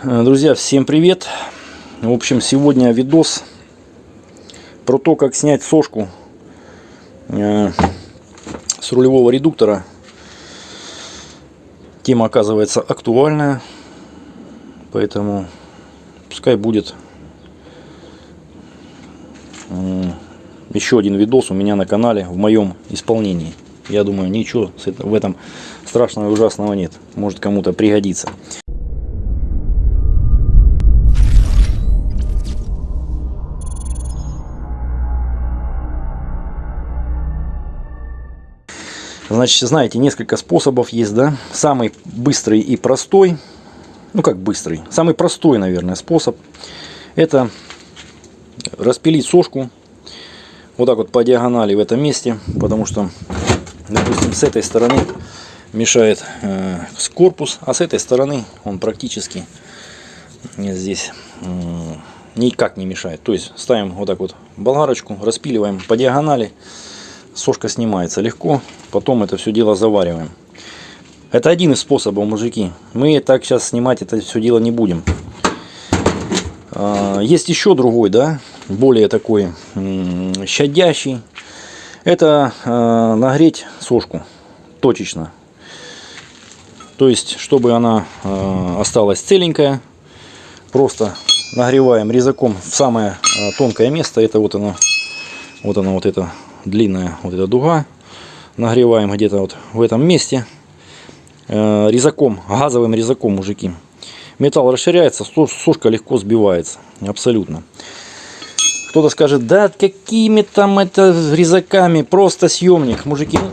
Э, Друзья, всем привет! В общем, сегодня видос про то, как снять сошку э, с рулевого редуктора. Тема оказывается актуальная, поэтому пускай будет м, еще один видос у меня на канале в моем исполнении. Я думаю, ничего в этом страшного и ужасного нет. Может кому-то пригодится. Значит, знаете, несколько способов есть, да? Самый быстрый и простой, ну как быстрый, самый простой, наверное, способ, это распилить сошку вот так вот по диагонали в этом месте, потому что, допустим, с этой стороны мешает э, корпус, а с этой стороны он практически здесь м, никак не мешает. То есть ставим вот так вот болгарочку, распиливаем по диагонали, сошка снимается легко, потом это все дело завариваем. Это один из способов, мужики. Мы так сейчас снимать это все дело не будем. А, Есть еще другой, да, более такой щадящий. Это э, нагреть сошку точечно. То есть, чтобы она э, осталась целенькая, просто нагреваем резаком в самое тонкое место. Это вот оно, вот оно, вот эта длинная вот эта дуга. Нагреваем где-то вот в этом месте. Э, резаком, газовым резаком, мужики. Металл расширяется, сушка легко сбивается. Абсолютно. Кто-то скажет, да какими там это резаками, просто съемник. Мужики, ну,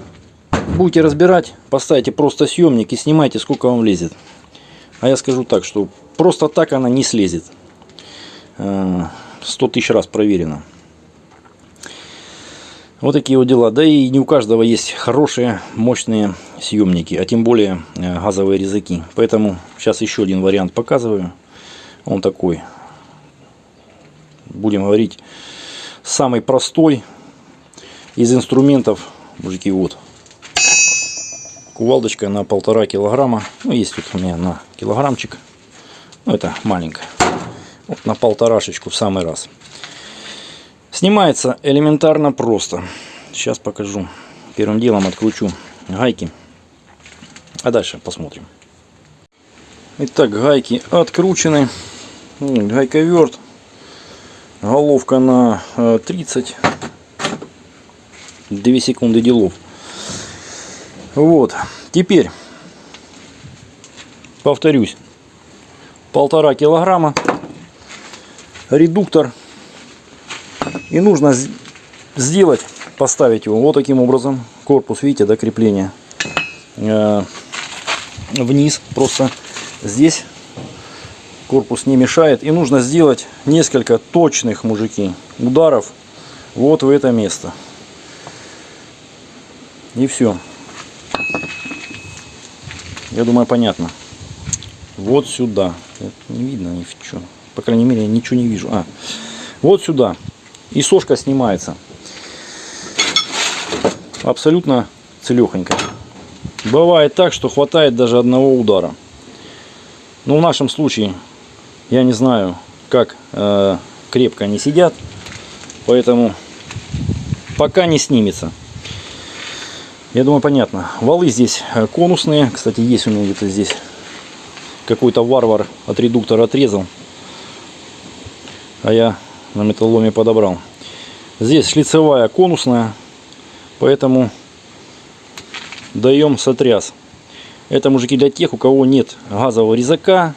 будете разбирать, поставьте просто съемник и снимайте, сколько вам влезет. А я скажу так, что просто так она не слезет. Э, 100 тысяч раз проверено. Вот такие вот дела. Да и не у каждого есть хорошие, мощные съемники, а тем более э, газовые резаки. Поэтому сейчас еще один вариант показываю. Он такой, будем говорить, самый простой из инструментов. Мужики, вот. Кувалдочка на полтора килограмма. Ну, есть тут у меня на килограммчик. Ну, это маленькая. Вот на полторашечку в самый раз. Снимается элементарно просто. Сейчас покажу. Первым делом откручу гайки. А дальше посмотрим. Итак, гайки откручены. Гайковерт. Головка на э, 30. 2 секунды делов. Вот. Теперь, повторюсь, полтора килограмма. Редуктор и нужно сделать, поставить его вот таким образом. Корпус, видите, до крепления. Э, Вниз просто здесь корпус не мешает. И нужно сделать несколько точных, мужики, ударов вот в это место. И все. Я думаю, понятно. Вот сюда. Это не видно ни в чем. По крайней мере, я ничего не вижу. А, вот сюда. И сошка снимается. Абсолютно целехонько. Бывает так, что хватает даже одного удара. Но в нашем случае, я не знаю, как э, крепко они сидят. Поэтому пока не снимется. Я думаю, понятно. Валы здесь э, конусные. Кстати, есть у меня где-то здесь какой-то варвар от редуктора отрезал. А я на металломе подобрал. Здесь шлицевая конусная, поэтому даем сотряс. Это, мужики, для тех, у кого нет газового резака,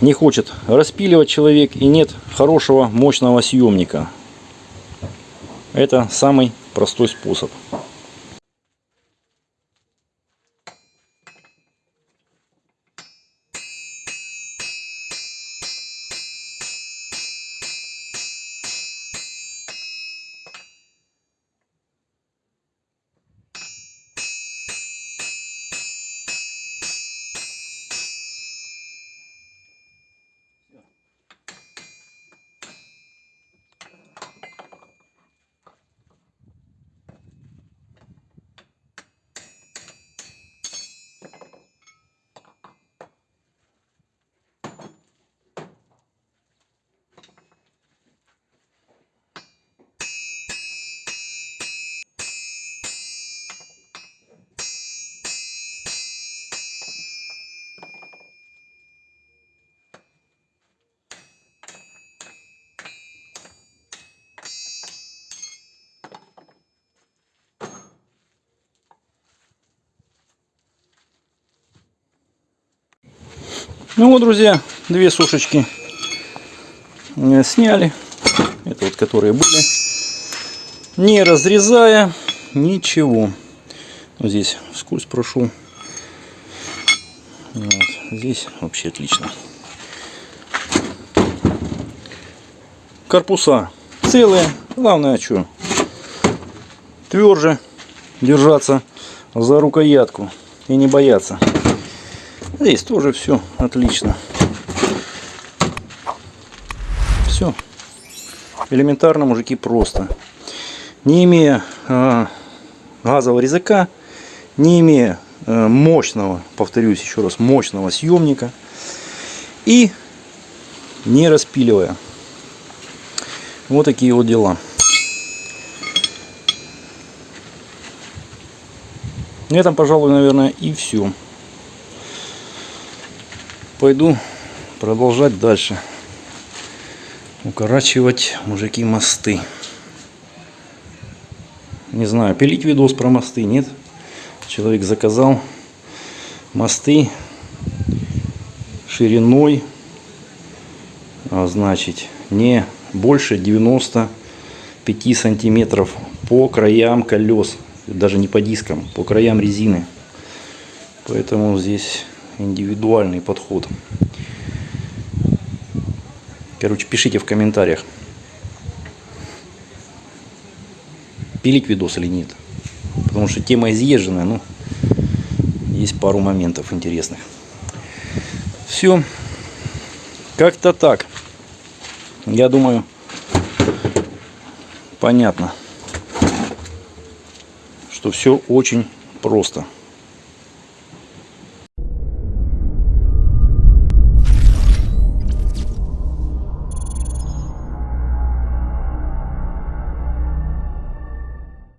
не хочет распиливать человек и нет хорошего мощного съемника. Это самый простой способ. Ну вот, друзья, две сушечки э, сняли. Это вот которые были. Не разрезая ничего. Здесь вскользь прошу. Вот. Здесь вообще отлично. Корпуса целые. Главное, что тверже держаться за рукоятку и не бояться. Здесь тоже все отлично. Все. Элементарно, мужики, просто. Не имея э, газового резака, не имея э, мощного, повторюсь еще раз, мощного съемника и не распиливая. Вот такие вот дела. На этом, пожалуй, наверное, и все. Пойду продолжать дальше. Укорачивать, мужики, мосты. Не знаю, пилить видос про мосты, нет? Человек заказал мосты шириной, а, значит, не больше 95 сантиметров по краям колес даже не по дискам, по краям резины. Поэтому здесь индивидуальный подход. Короче, пишите в комментариях, пилить видос или нет. Потому что тема изъезженная, ну, есть пару моментов интересных. Все. Как-то так. Я думаю, понятно что все очень просто.